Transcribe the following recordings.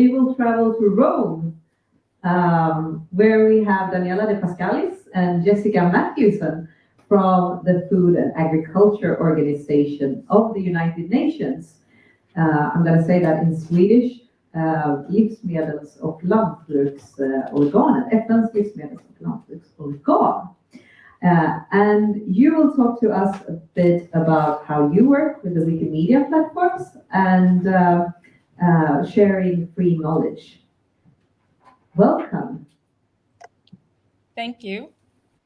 we will travel to Rome, um, where we have Daniela de Pascalis and Jessica Matthewson from the Food and Agriculture Organization of the United Nations. Uh, I'm going to say that in Swedish. Uh, livsmedels och lantbruksorganet, FNs livsmedels och lantbruksorgan. Uh, and you will talk to us a bit about how you work with the Wikimedia platforms and uh, uh, sharing free knowledge. Welcome. Thank you.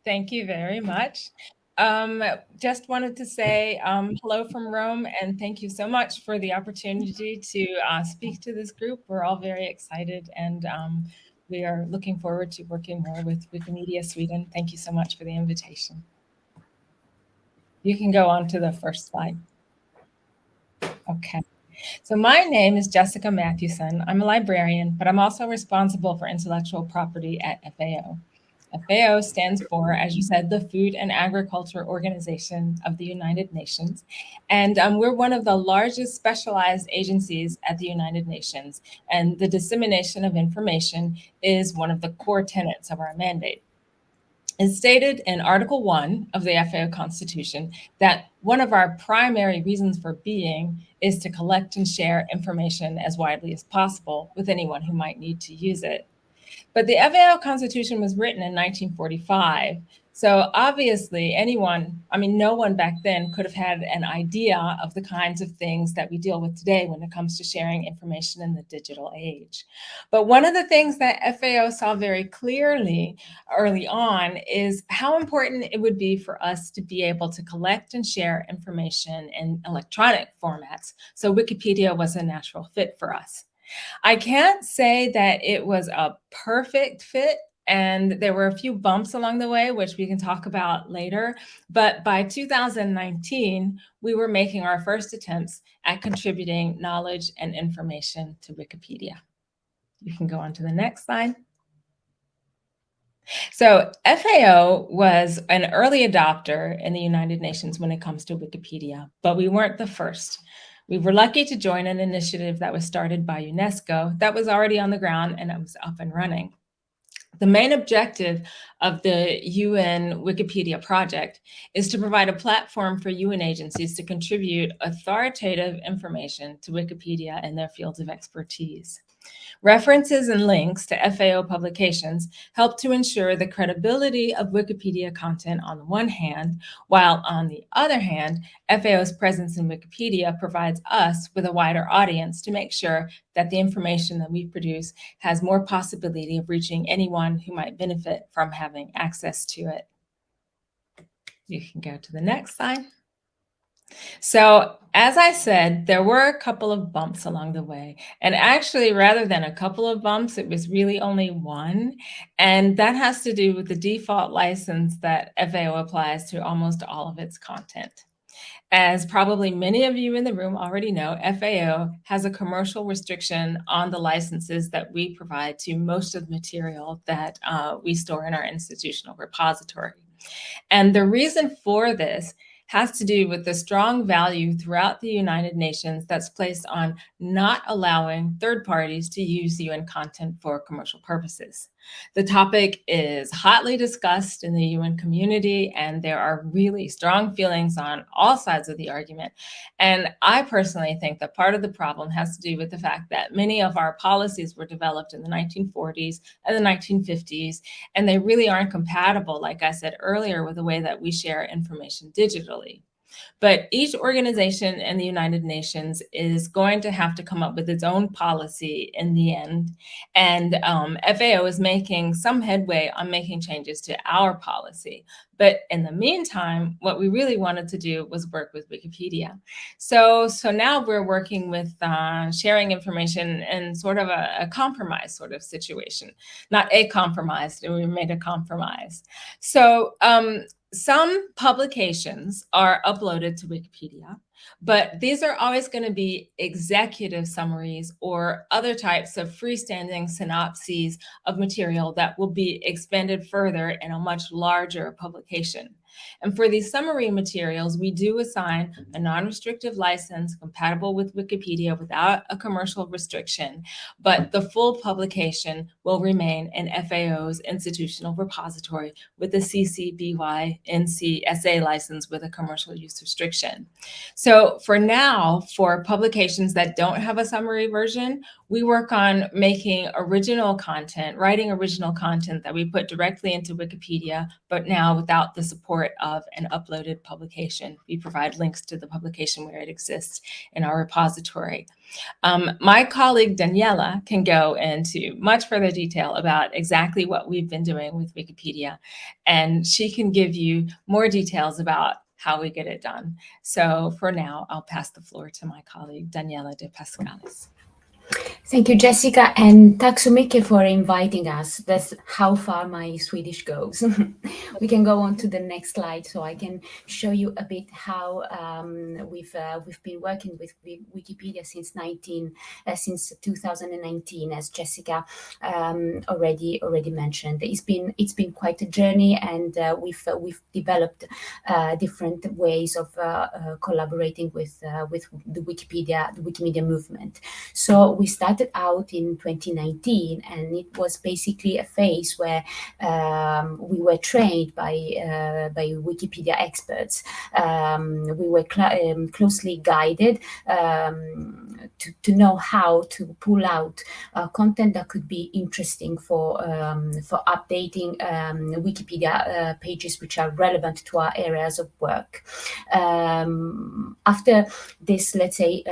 Thank you very much. Um, just wanted to say um, hello from Rome and thank you so much for the opportunity to uh, speak to this group. We're all very excited and um, we are looking forward to working more with Wikimedia Sweden. Thank you so much for the invitation. You can go on to the first slide. Okay. So my name is Jessica Mathewson. I'm a librarian, but I'm also responsible for intellectual property at FAO. FAO stands for, as you said, the Food and Agriculture Organization of the United Nations. And um, we're one of the largest specialized agencies at the United Nations. And the dissemination of information is one of the core tenets of our mandate. It's stated in Article 1 of the FAO Constitution that one of our primary reasons for being is to collect and share information as widely as possible with anyone who might need to use it. But the FAO Constitution was written in 1945. So obviously anyone, I mean, no one back then could have had an idea of the kinds of things that we deal with today when it comes to sharing information in the digital age. But one of the things that FAO saw very clearly early on is how important it would be for us to be able to collect and share information in electronic formats. So Wikipedia was a natural fit for us. I can't say that it was a perfect fit and there were a few bumps along the way, which we can talk about later. But by 2019, we were making our first attempts at contributing knowledge and information to Wikipedia. You can go on to the next slide. So FAO was an early adopter in the United Nations when it comes to Wikipedia, but we weren't the first. We were lucky to join an initiative that was started by UNESCO that was already on the ground and it was up and running. The main objective of the UN Wikipedia project is to provide a platform for UN agencies to contribute authoritative information to Wikipedia in their fields of expertise. References and links to FAO publications help to ensure the credibility of Wikipedia content on the one hand, while on the other hand, FAO's presence in Wikipedia provides us with a wider audience to make sure that the information that we produce has more possibility of reaching anyone who might benefit from having access to it. You can go to the next slide. So as I said, there were a couple of bumps along the way. And actually, rather than a couple of bumps, it was really only one. And that has to do with the default license that FAO applies to almost all of its content. As probably many of you in the room already know, FAO has a commercial restriction on the licenses that we provide to most of the material that uh, we store in our institutional repository. And the reason for this has to do with the strong value throughout the United Nations that's placed on not allowing third parties to use UN content for commercial purposes. The topic is hotly discussed in the UN community, and there are really strong feelings on all sides of the argument. And I personally think that part of the problem has to do with the fact that many of our policies were developed in the 1940s and the 1950s, and they really aren't compatible, like I said earlier, with the way that we share information digitally. But each organization in the United Nations is going to have to come up with its own policy in the end. And um, FAO is making some headway on making changes to our policy. But in the meantime, what we really wanted to do was work with Wikipedia. So, so now we're working with uh, sharing information in sort of a, a, compromise sort of situation, not a compromise, and we made a compromise. So um, some publications are uploaded to Wikipedia, but these are always going to be executive summaries or other types of freestanding synopses of material that will be expanded further in a much larger publication. And for these summary materials, we do assign a non-restrictive license compatible with Wikipedia without a commercial restriction, but the full publication will remain in FAO's institutional repository with a CC BY NC SA license with a commercial use restriction. So for now, for publications that don't have a summary version, we work on making original content, writing original content that we put directly into Wikipedia, but now without the support of an uploaded publication. We provide links to the publication where it exists in our repository. Um, my colleague Daniela can go into much further detail about exactly what we've been doing with Wikipedia, and she can give you more details about how we get it done. So for now, I'll pass the floor to my colleague Daniela de Pascalis. Thank you, Jessica, and mycket for inviting us. That's how far my Swedish goes. we can go on to the next slide so I can show you a bit how um, we've uh, we've been working with Wikipedia since 19 uh, since 2019, as Jessica um, already already mentioned. It's been it's been quite a journey, and uh, we've uh, we've developed uh, different ways of uh, collaborating with with the Wikipedia the Wikimedia movement. So we started out in 2019, and it was basically a phase where um, we were trained by uh, by Wikipedia experts. Um, we were cl um, closely guided um, to, to know how to pull out uh, content that could be interesting for um, for updating um, Wikipedia uh, pages which are relevant to our areas of work. after this, let's say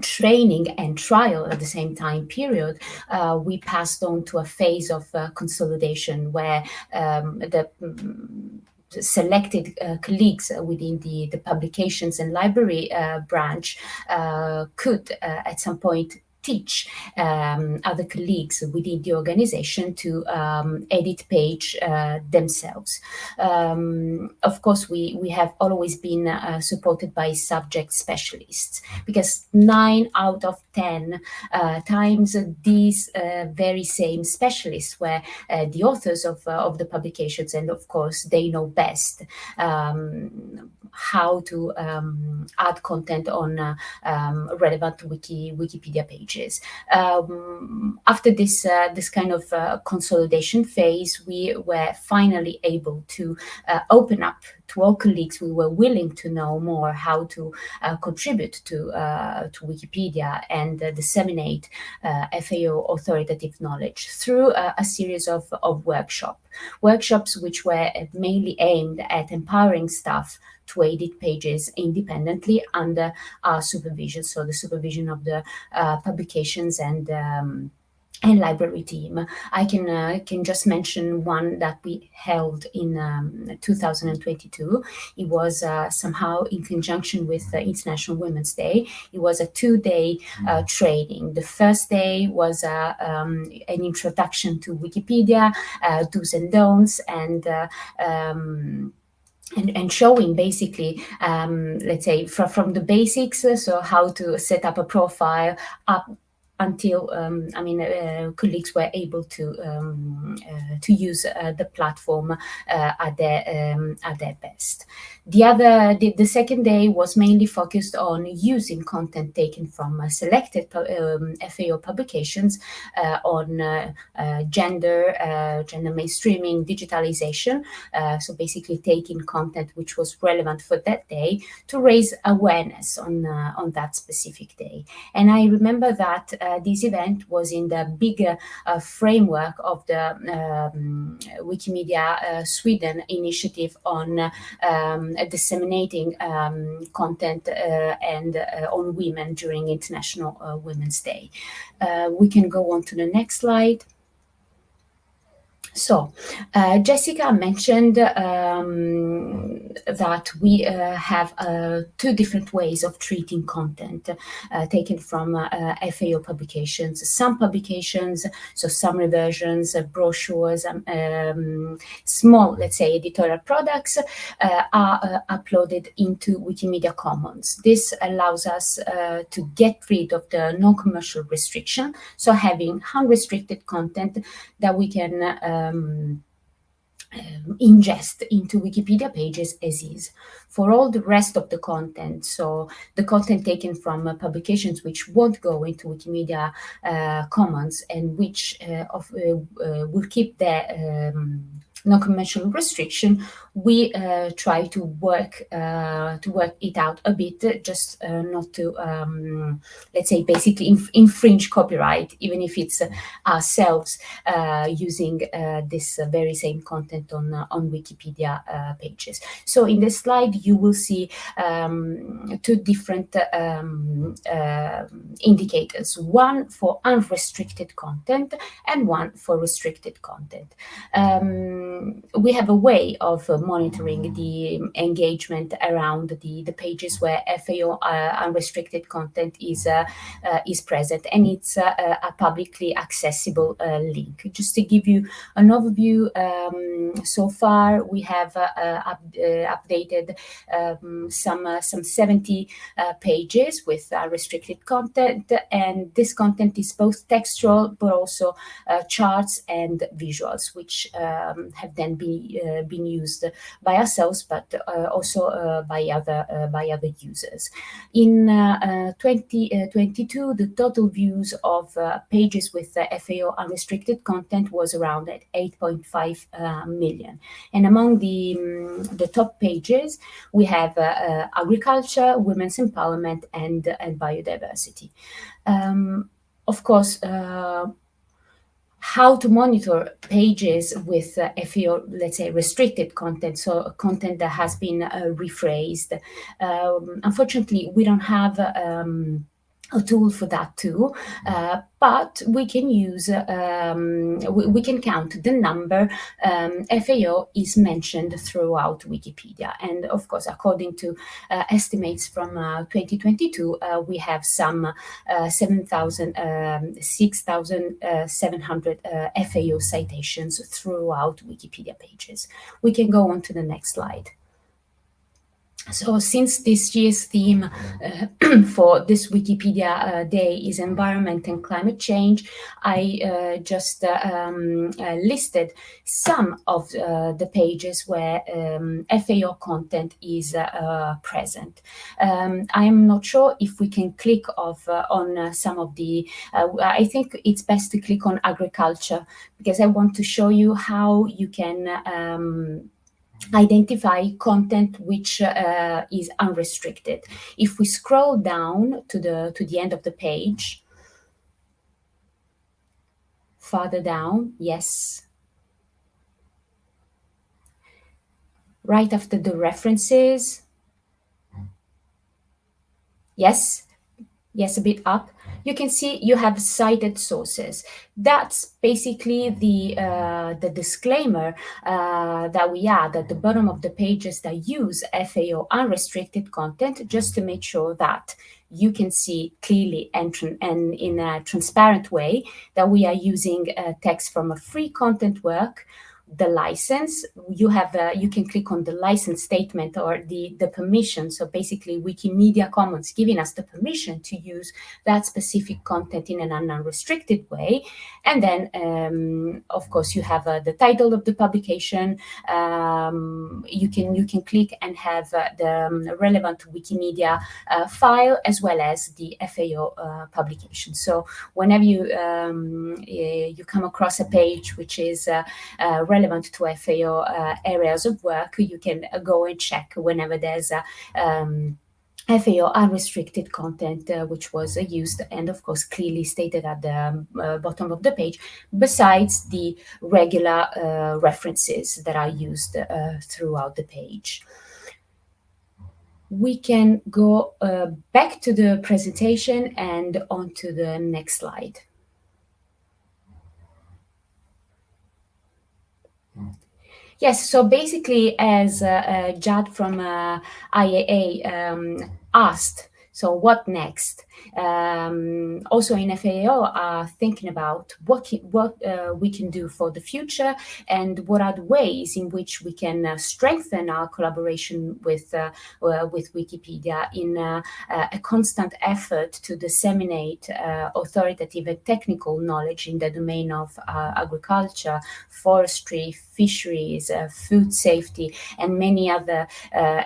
training and trial at the same time period, uh, we passed on to a phase of uh, consolidation where um, the mm, selected uh, colleagues within the, the publications and library uh, branch uh, could uh, at some point teach um, other colleagues within the organization to um, edit page uh, themselves. Um, of course, we, we have always been uh, supported by subject specialists because nine out of 10 uh, times these uh, very same specialists were uh, the authors of, uh, of the publications and of course they know best um, how to um, add content on um, relevant wiki Wikipedia pages. Um, after this uh, this kind of uh, consolidation phase, we were finally able to uh, open up to all colleagues we were willing to know more how to uh, contribute to uh, to Wikipedia and uh, disseminate FAO authoritative knowledge through a series of, of workshops. Workshops which were mainly aimed at empowering staff to edit pages independently under our supervision, so the supervision of the publications and um, and library team. I can uh, can just mention one that we held in um, 2022. It was uh, somehow in conjunction with uh, International Women's Day. It was a two-day uh, mm. training. The first day was uh, um, an introduction to Wikipedia, uh, do's and don'ts, and um, and, and, showing basically, um, let's say, from, from the basics, so how to set up a profile, up until um, I mean uh, colleagues were able to um, uh, to use uh, the platform uh, at their um, at their best. The other, the, the, second day was mainly focused on using content taken from uh, selected um, FAO publications uh, on gender, gender mainstreaming, digitalization. So basically taking content which was relevant for that day to raise awareness on, on that specific day. And I remember that this event was in the bigger framework of the um, Wikimedia Sweden initiative on um, disseminating um, content uh, and uh, on women during International uh, Women's Day. we can go on to the next slide. So, uh, Jessica mentioned um, that we uh, have uh, two different ways of treating content uh, taken from uh, FAO publications. Some publications, so summary versions, uh, brochures, um, um, small, let's say, editorial products are uploaded into Wikimedia Commons. This allows us to get rid of the non-commercial restriction, so having unrestricted content that we can um, um, ingest into Wikipedia pages as is. For all the rest of the content, so the content taken from uh, publications which won't go into Wikimedia uh, Commons and which uh, of, uh, uh, will keep their um, non-conventional restriction, we uh, try to work uh, to work it out a bit, just uh, not to um, let's say basically inf infringe copyright, even if it's ourselves uh, using uh, this very same content on on Wikipedia pages. So in this slide, you will see um, two different um, indicators: one for unrestricted content and one for restricted content. We have a way of monitoring the engagement around the, the pages where FAO uh, unrestricted content is, uh, uh, is present and it's a publicly accessible link. Just to give you an overview, um, so far we have up, updated um, some, some 70 pages with restricted content and this content is both textual but also charts and visuals which um, have then be, been used by ourselves, but uh, also uh, by other uh, by other users. In 2022, the total views of pages with FAO unrestricted content was around at 8.5 million. And among the um, the top pages, we have agriculture, women's empowerment, and and biodiversity. Um, of course, uh, how to monitor pages with uh, FAO, let's say, restricted content, so content that has been uh, rephrased. Um, unfortunately, we don't have um, a tool for that too, uh, but we can use, um, we, we, can count the number um, FAO is mentioned throughout Wikipedia. And of course, according to uh, estimates from uh, 2022, uh, we have some uh, 7,000, um, 6,700 uh, FAO citations throughout Wikipedia pages. We can go on to the next slide. So since this year's theme uh, for this Wikipedia uh, Day is environment and climate change, I uh, just uh, um, uh, listed some of uh, the pages where um, FAO content is present. Um, I am not sure if we can click off on some of the, I think it's best to click on agriculture because I want to show you how you can um, identify content which uh, is unrestricted. If we scroll down to the to the end of the page, farther down, yes. Right after the references, yes, yes, a bit up you can see you have cited sources. That's basically the, uh, the disclaimer uh, that we add at the bottom of the pages that use FAO unrestricted content, just to make sure that you can see clearly and, and in a transparent way that we are using uh, text from a free content work the license, you have uh, you can click on the license statement or the the permission. So basically, Wikimedia Commons giving us the permission to use that specific content in an unrestricted way. And then, um, of course, you have uh, the title of the publication. Um, you can you can click and have uh, the um, relevant Wikimedia uh, file as well as the FAO uh, publication. So whenever you um, you come across a page which is relevant relevant to FAO uh, areas of work, you can uh, go and check whenever there's a um, FAO unrestricted content, uh, which was uh, used and, of course, clearly stated at the um, uh, bottom of the page, besides the regular uh, references that are used throughout the page. We can go back to the presentation and on to the next slide. Yes, so basically, as uh, uh, Jad from uh, IEA um, asked, so what next? Um, also in FAO are thinking about what what uh, we can do for the future and what are the ways in which we can uh, strengthen our collaboration with uh, uh with Wikipedia in uh, uh, a constant effort to disseminate authoritative and technical knowledge in the domain of agriculture, forestry, fisheries, food safety, and many other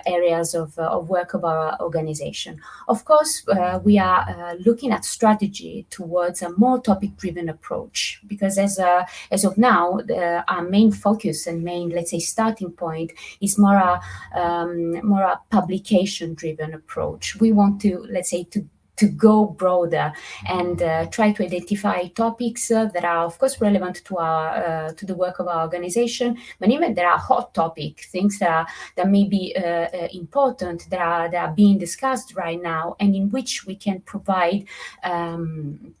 areas of, of work of our organization. Of course, we are uh, looking at strategy towards a more topic-driven approach because as a, as of now, our main focus and main, let's say, starting point is more a um, more a publication-driven approach. We want to, let's say, to to go broader and uh, try to identify topics uh, that are of course relevant to our uh, to the work of our organization but even there are hot topic things that are that may be uh, uh, important that are that are being discussed right now and in which we can provide um,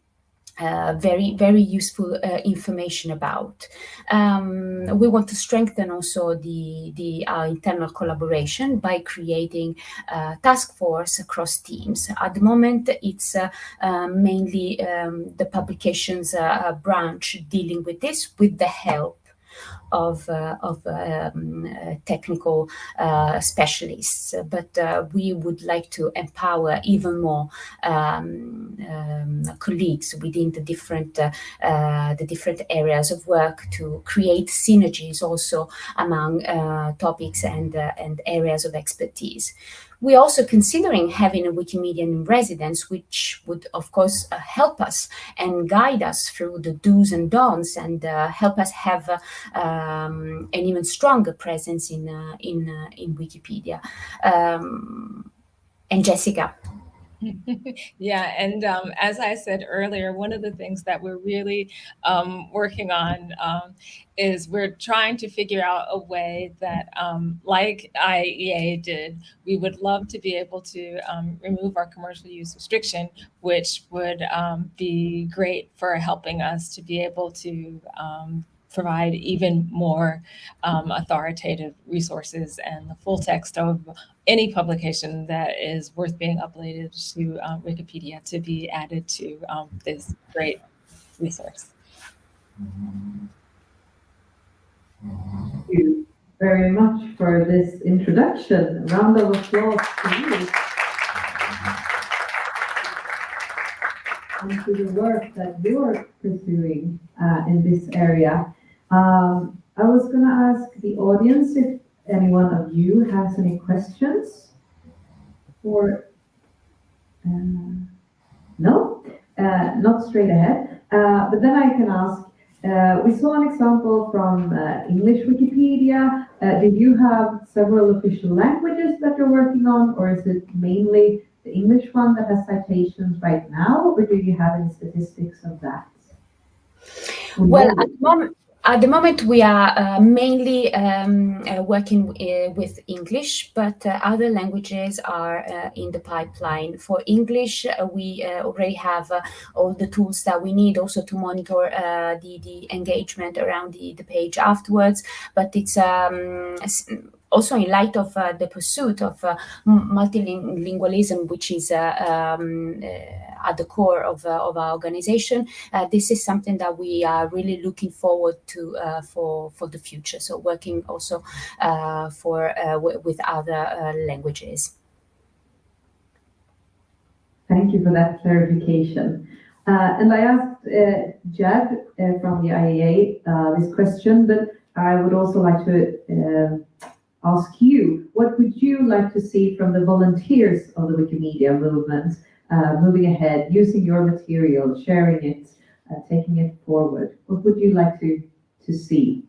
uh, very very useful uh, information about. Um, we want to strengthen also the the uh, internal collaboration by creating a task force across teams. At the moment, it's uh, uh, mainly um, the publications branch dealing with this with the help of, uh, of um, uh, technical uh, specialists. But we would like to empower even more um, um, colleagues within the different the different areas of work to create synergies also among topics and and areas of expertise. We're also considering having a Wikimedian in residence, which would, of course, uh, help us and guide us through the do's and don'ts and uh, help us have uh, um, an even stronger presence in, uh, in, uh, in Wikipedia. Um, and Jessica. yeah, and um, as I said earlier, one of the things that we're really um, working on um, is we're trying to figure out a way that, um, like IEA did, we would love to be able to um, remove our commercial use restriction, which would um, be great for helping us to be able to provide even more um, authoritative resources and the full text of any publication that is worth being uploaded to um, Wikipedia to be added to um, this great resource. Thank you very much for this introduction. A round of applause to you. And to the work that you're pursuing uh, in this area. Um, I was going to ask the audience if any one of you has any questions or uh, no, uh, not straight ahead. Uh, but then I can ask. Uh, we saw an example from uh, English Wikipedia. Uh, do you have several official languages that you're working on, or is it mainly the English one that has citations right now, or do you have any statistics of that? Well, at at the moment, we are uh, mainly um, uh, working uh, with English, but uh, other languages are uh, in the pipeline. For English, uh, we already have all the tools that we need also to monitor the, the engagement around the, the page afterwards. But it's um, also in light of uh, the pursuit of uh, multilingualism, which is uh, um, uh, at the core of, uh, of our organization, uh, this is something that we are really looking forward to for for the future. So working also for with other languages. Thank you for that clarification. and I asked Jad from the IEA this question, but I would also like to ask you, what would you like to see from the volunteers of the Wikimedia movement uh, moving ahead, using your material, sharing it, uh, taking it forward? What would you like to, to see?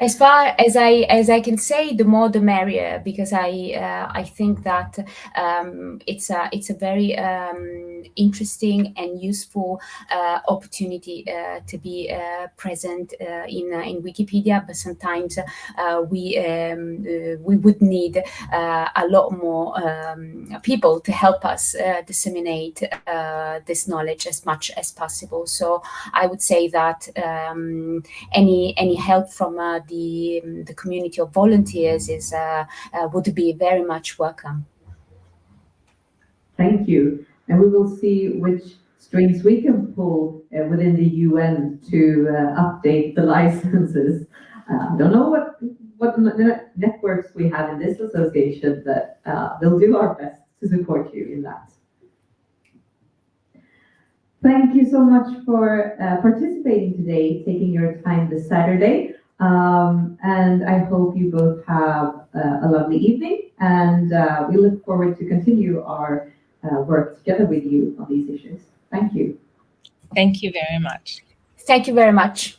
As far as I as I can say, the more the merrier, because I uh, I think that um, it's a it's a very um, interesting and useful uh, opportunity uh, to be uh, present uh, in uh, in Wikipedia. But sometimes we um, we would need a lot more um, people to help us disseminate this knowledge as much as possible. So I would say that um, any any help from the the community of volunteers is uh, uh, would be very much welcome. Thank you. And we will see which strings we can pull uh, within the UN to uh, update the licenses. Uh, I don't know what what networks we have in this association, but uh, we'll do our best to support you in that. Thank you so much for participating today, taking your time this Saturday. Um, and I hope you both have uh, a lovely evening. And uh, we look forward to continue our uh, work together with you on these issues. Thank you. Thank you very much. Thank you very much.